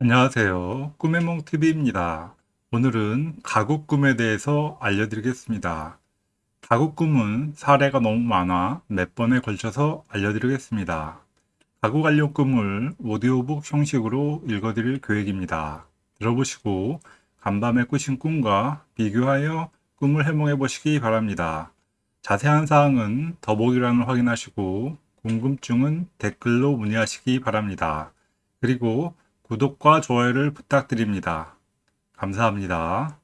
안녕하세요. 꿈의 몽TV입니다. 오늘은 가구 꿈에 대해서 알려드리겠습니다. 가구 꿈은 사례가 너무 많아 몇 번에 걸쳐서 알려드리겠습니다. 가구 관련 꿈을 오디오북 형식으로 읽어드릴 계획입니다. 들어보시고 간밤에 꾸신 꿈과 비교하여 꿈을 해몽해 보시기 바랍니다. 자세한 사항은 더보기란을 확인하시고 궁금증은 댓글로 문의하시기 바랍니다. 그리고 구독과 좋아요를 부탁드립니다. 감사합니다.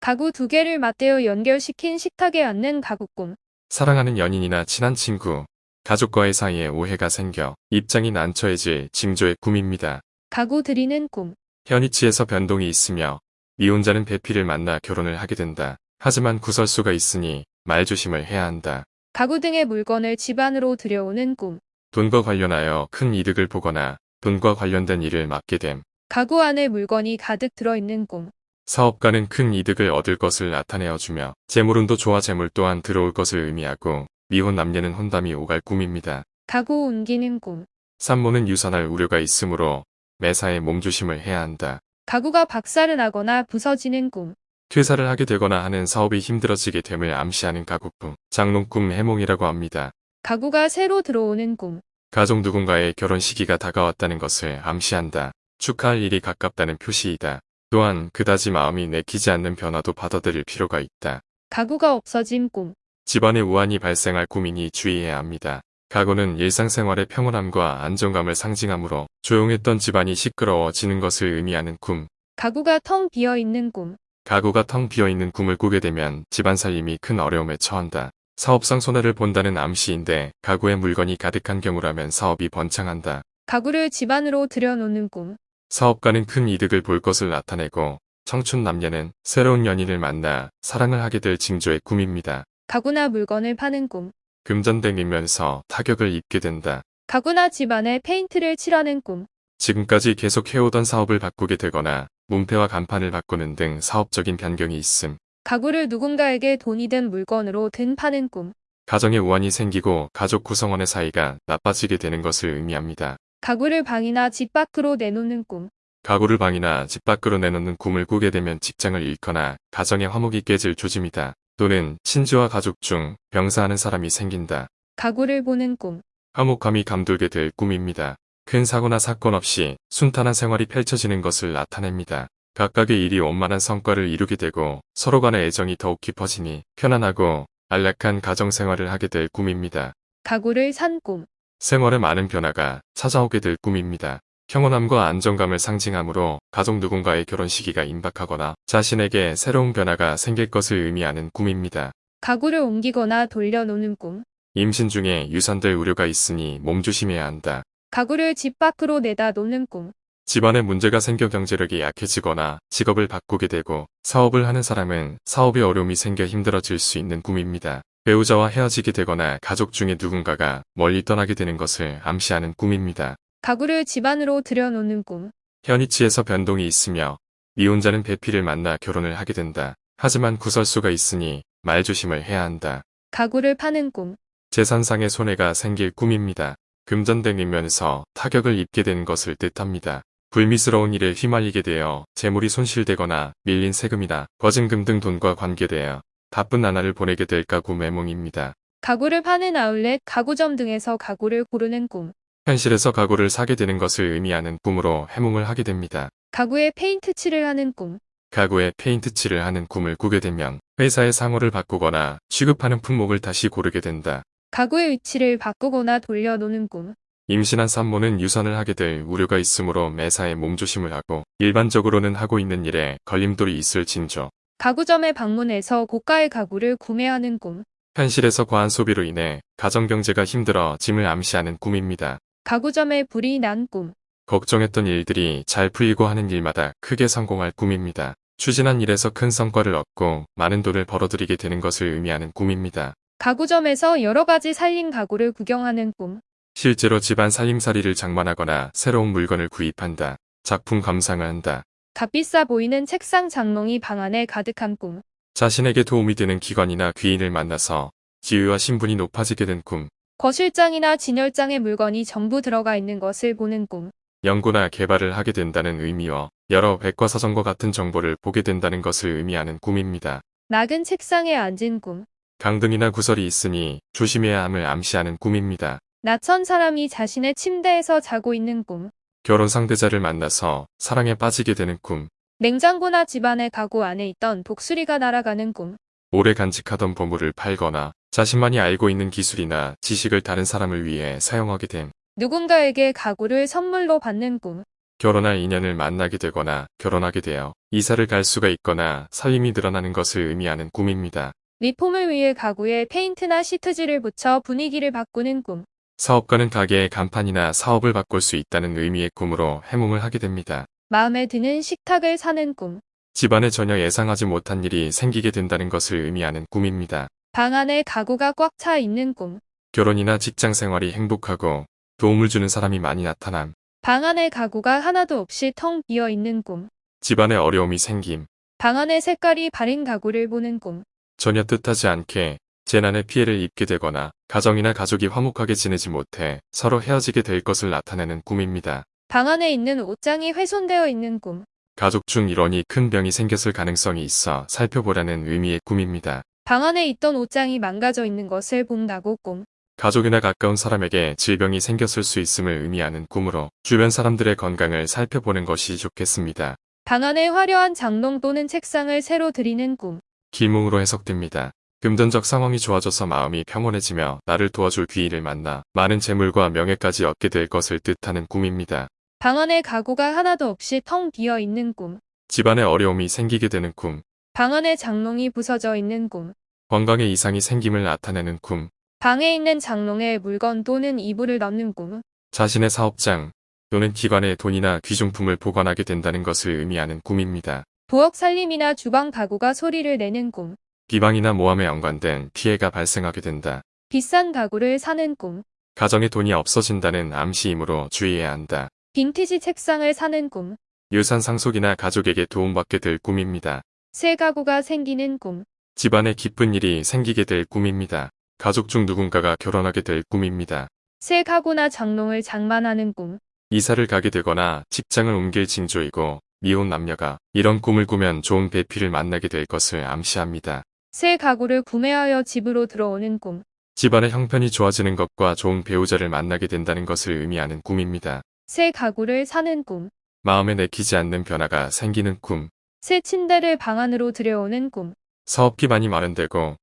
가구 두 개를 맞대어 연결시킨 식탁에 앉는 가구꿈. 사랑하는 연인이나 친한 친구, 가족과의 사이에 오해가 생겨 입장이 난처해질 징조의 꿈입니다. 가구 들이는 꿈. 현이치에서 변동이 있으며 미혼자는 배필을 만나 결혼을 하게 된다. 하지만 구설수가 있으니 말조심을 해야 한다. 가구 등의 물건을 집 안으로 들여오는 꿈. 돈과 관련하여 큰 이득을 보거나 돈과 관련된 일을 맡게 됨. 가구 안에 물건이 가득 들어있는 꿈. 사업가는 큰 이득을 얻을 것을 나타내어주며 재물운도 좋아 재물 또한 들어올 것을 의미하고 미혼 남녀는 혼담이 오갈 꿈입니다. 가구 옮기는 꿈. 산모는 유산할 우려가 있으므로 매사에 몸조심을 해야 한다. 가구가 박살을 나거나 부서지는 꿈. 퇴사를 하게 되거나 하는 사업이 힘들어지게 됨을 암시하는 가구꿈, 장롱꿈 해몽이라고 합니다. 가구가 새로 들어오는 꿈. 가족 누군가의 결혼 시기가 다가왔다는 것을 암시한다. 축하할 일이 가깝다는 표시이다. 또한 그다지 마음이 내키지 않는 변화도 받아들일 필요가 있다. 가구가 없어진 꿈. 집안에 우환이 발생할 꿈이니 주의해야 합니다. 가구는 일상생활의 평온함과 안정감을 상징하므로 조용했던 집안이 시끄러워지는 것을 의미하는 꿈. 가구가 텅 비어 있는 꿈. 가구가 텅 비어있는 꿈을 꾸게 되면 집안 살림이 큰 어려움에 처한다. 사업상 손해를 본다는 암시인데 가구에 물건이 가득한 경우라면 사업이 번창한다. 가구를 집 안으로 들여놓는 꿈. 사업가는 큰 이득을 볼 것을 나타내고 청춘 남녀는 새로운 연인을 만나 사랑을 하게 될 징조의 꿈입니다. 가구나 물건을 파는 꿈. 금전댕이면서 타격을 입게 된다. 가구나 집 안에 페인트를 칠하는 꿈. 지금까지 계속 해오던 사업을 바꾸게 되거나 문패와 간판을 바꾸는 등 사업적인 변경이 있음. 가구를 누군가에게 돈이 든 물건으로 든 파는 꿈. 가정에 우환이 생기고 가족 구성원의 사이가 나빠지게 되는 것을 의미합니다. 가구를 방이나 집 밖으로 내놓는 꿈. 가구를 방이나 집 밖으로 내놓는 꿈을 꾸게 되면 직장을 잃거나 가정의 화목이 깨질 조짐이다. 또는 친지와 가족 중 병사하는 사람이 생긴다. 가구를 보는 꿈. 화목함이 감돌게 될 꿈입니다. 큰 사고나 사건 없이 순탄한 생활이 펼쳐지는 것을 나타냅니다. 각각의 일이 원만한 성과를 이루게 되고 서로 간의 애정이 더욱 깊어지니 편안하고 안락한 가정생활을 하게 될 꿈입니다. 가구를 산 꿈. 생활에 많은 변화가 찾아오게 될 꿈입니다. 평온함과 안정감을 상징하므로 가족 누군가의 결혼 시기가 임박하거나 자신에게 새로운 변화가 생길 것을 의미하는 꿈입니다. 가구를 옮기거나 돌려놓는 꿈. 임신 중에 유산될 우려가 있으니 몸조심해야 한다. 가구를 집 밖으로 내다 놓는 꿈. 집안에 문제가 생겨 경제력이 약해지거나 직업을 바꾸게 되고 사업을 하는 사람은 사업에 어려움이 생겨 힘들어질 수 있는 꿈입니다. 배우자와 헤어지게 되거나 가족 중에 누군가가 멀리 떠나게 되는 것을 암시하는 꿈입니다. 가구를 집 안으로 들여놓는 꿈. 현이치에서 변동이 있으며 미혼자는 배필을 만나 결혼을 하게 된다. 하지만 구설수가 있으니 말조심을 해야 한다. 가구를 파는 꿈. 재산상의 손해가 생길 꿈입니다. 금전댕이면서 타격을 입게 되는 것을 뜻합니다. 불미스러운 일에 휘말리게 되어 재물이 손실되거나 밀린 세금이나 거증금 등 돈과 관계되어 바쁜 나날을 보내게 될 가구 매몽입니다. 가구를 파는 아울렛, 가구점 등에서 가구를 고르는 꿈. 현실에서 가구를 사게 되는 것을 의미하는 꿈으로 해몽을 하게 됩니다. 가구에 페인트 칠을 하는 꿈. 가구에 페인트 칠을 하는 꿈을 꾸게 되면 회사의 상호를 바꾸거나 취급하는 품목을 다시 고르게 된다. 가구의 위치를 바꾸거나 돌려놓는 꿈. 임신한 산모는 유산을 하게 될 우려가 있으므로 매사에 몸조심을 하고 일반적으로는 하고 있는 일에 걸림돌이 있을 징조. 가구점에 방문해서 고가의 가구를 구매하는 꿈. 현실에서 과한 소비로 인해 가정경제가 힘들어 짐을 암시하는 꿈입니다. 가구점에 불이 난 꿈. 걱정했던 일들이 잘 풀리고 하는 일마다 크게 성공할 꿈입니다. 추진한 일에서 큰 성과를 얻고 많은 돈을 벌어들이게 되는 것을 의미하는 꿈입니다. 가구점에서 여러 가지 살림 가구를 구경하는 꿈. 실제로 집안 살림살이를 장만하거나 새로운 물건을 구입한다. 작품 감상을 한다. 값비싸 보이는 책상 장롱이 방 안에 가득한 꿈. 자신에게 도움이 되는 기관이나 귀인을 만나서 지위와 신분이 높아지게 된 꿈. 거실장이나 진열장에 물건이 전부 들어가 있는 것을 보는 꿈. 연구나 개발을 하게 된다는 의미와 여러 백과사전과 같은 정보를 보게 된다는 것을 의미하는 꿈입니다. 낙은 책상에 앉은 꿈. 강등이나 구설이 있으니 조심해야 함을 암시하는 꿈입니다. 낯선 사람이 자신의 침대에서 자고 있는 꿈. 결혼 상대자를 만나서 사랑에 빠지게 되는 꿈, 냉장고나 집안의 가구 안에 있던 독수리가 날아가는 꿈. 오래 간직하던 보물을 팔거나 자신만이 알고 있는 기술이나 지식을 다른 사람을 위해 사용하게 된 누군가에게 가구를 선물로 받는 꿈. 결혼할 인연을 만나게 되거나 결혼하게 되어 이사를 갈 수가 있거나 살림이 늘어나는 것을 의미하는 꿈입니다. 리폼을 위해 가구에 페인트나 시트지를 붙여 분위기를 바꾸는 꿈. 사업가는 가게의 간판이나 사업을 바꿀 수 있다는 의미의 꿈으로 해몽을 하게 됩니다. 마음에 드는 식탁을 사는 꿈. 집안에 전혀 예상하지 못한 일이 생기게 된다는 것을 의미하는 꿈입니다. 방 안에 가구가 꽉 차 있는 꿈. 결혼이나 직장 생활이 행복하고 도움을 주는 사람이 많이 나타남. 방 안에 가구가 하나도 없이 텅 비어 있는 꿈. 집안에 어려움이 생김. 방 안에 색깔이 바린 가구를 보는 꿈. 전혀 뜻하지 않게 재난의 피해를 입게 되거나 가정이나 가족이 화목하게 지내지 못해 서로 헤어지게 될 것을 나타내는 꿈입니다. 방 안에 있는 옷장이 훼손되어 있는 꿈. 가족 중 일원이 큰 병이 생겼을 가능성이 있어 살펴보라는 의미의 꿈입니다. 방 안에 있던 옷장이 망가져 있는 것을 본다고 꿈. 가족이나 가까운 사람에게 질병이 생겼을 수 있음을 의미하는 꿈으로 주변 사람들의 건강을 살펴보는 것이 좋겠습니다. 방 안에 화려한 장롱 또는 책상을 새로 들이는 꿈. 기몽으로 해석됩니다. 금전적 상황이 좋아져서 마음이 평온해지며 나를 도와줄 귀인을 만나 많은 재물과 명예까지 얻게 될 것을 뜻하는 꿈입니다. 방 안에 가구가 하나도 없이 텅 비어 있는 꿈. 집안에 어려움이 생기게 되는 꿈, 방 안에 장롱이 부서져 있는 꿈. 건강에 이상이 생김을 나타내는 꿈, 방에 있는 장롱에 물건 또는 이불을 넣는 꿈. 자신의 사업장 또는 기관에 돈이나 귀중품을 보관하게 된다는 것을 의미하는 꿈입니다. 부엌 살림이나 주방 가구가 소리를 내는 꿈. 비방이나 모함에 연관된 피해가 발생하게 된다. 비싼 가구를 사는 꿈. 가정에 돈이 없어진다는 암시이므로 주의해야 한다. 빈티지 책상을 사는 꿈. 유산 상속이나 가족에게 도움받게 될 꿈입니다. 새 가구가 생기는 꿈. 집안에 기쁜 일이 생기게 될 꿈입니다. 가족 중 누군가가 결혼하게 될 꿈입니다. 새 가구나 장롱을 장만하는 꿈. 이사를 가게 되거나 직장을 옮길 징조이고 미혼 남녀가 이런 꿈을 꾸면 좋은 배필을 만나게 될 것을 암시합니다. 새 가구를 구매하여 집으로 들어오는 꿈. 집안의 형편이 좋아지는 것과 좋은 배우자를 만나게 된다는 것을 의미하는 꿈입니다. 새 가구를 사는 꿈. 마음에 내키지 않는 변화가 생기는 꿈, 새 침대를 방 안으로 들여오는 꿈. 사업 기반이 마련되고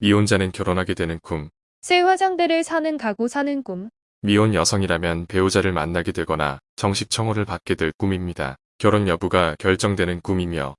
미혼자는 결혼하게 되는 꿈, 새 화장대를 사는 가구 사는 꿈. 미혼 여성이라면 배우자를 만나게 되거나 정식 청혼을 받게 될 꿈입니다. 결혼 여부가 결정되는 꿈이며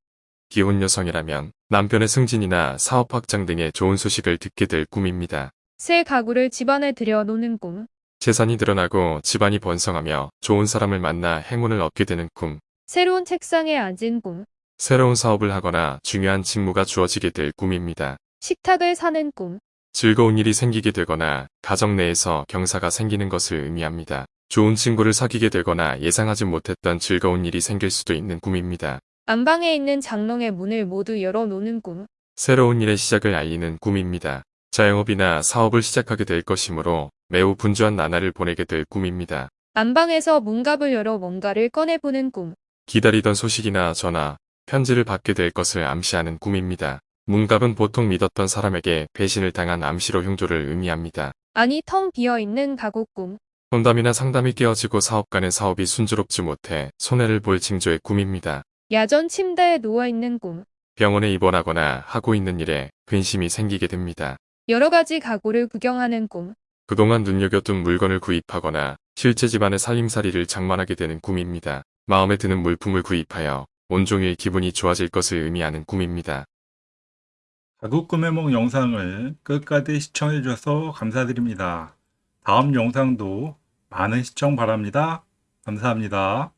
기혼 여성이라면 남편의 승진이나 사업 확장 등의 좋은 소식을 듣게 될 꿈입니다. 새 가구를 집안에 들여놓는 꿈. 재산이 늘어나고 집안이 번성하며 좋은 사람을 만나 행운을 얻게 되는 꿈, 새로운 책상에 앉은 꿈. 새로운 사업을 하거나 중요한 직무가 주어지게 될 꿈입니다. 식탁을 사는 꿈. 즐거운 일이 생기게 되거나 가정 내에서 경사가 생기는 것을 의미합니다. 좋은 친구를 사귀게 되거나 예상하지 못했던 즐거운 일이 생길 수도 있는 꿈입니다. 안방에 있는 장롱의 문을 모두 열어놓는 꿈. 새로운 일의 시작을 알리는 꿈입니다. 자영업이나 사업을 시작하게 될 것이므로 매우 분주한 나날을 보내게 될 꿈입니다. 안방에서 문갑을 열어 뭔가를 꺼내보는 꿈. 기다리던 소식이나 전화, 편지를 받게 될 것을 암시하는 꿈입니다. 문갑은 보통 믿었던 사람에게 배신을 당한 암시로 흉조를 의미합니다. 아니 텅 비어있는 가구 꿈. 혼담이나 상담이 깨어지고 사업가는 사업이 순조롭지 못해 손해를 볼 징조의 꿈입니다. 야전 침대에 누워있는 꿈. 병원에 입원하거나 하고 있는 일에 근심이 생기게 됩니다. 여러 가지 가구를 구경하는 꿈. 그동안 눈여겨둔 물건을 구입하거나 실제 집안의 살림살이를 장만하게 되는 꿈입니다. 마음에 드는 물품을 구입하여 온종일 기분이 좋아질 것을 의미하는 꿈입니다. 가구 꿈해몽 영상을 끝까지 시청해 주셔서 감사드립니다. 다음 영상도 많은 시청 바랍니다. 감사합니다.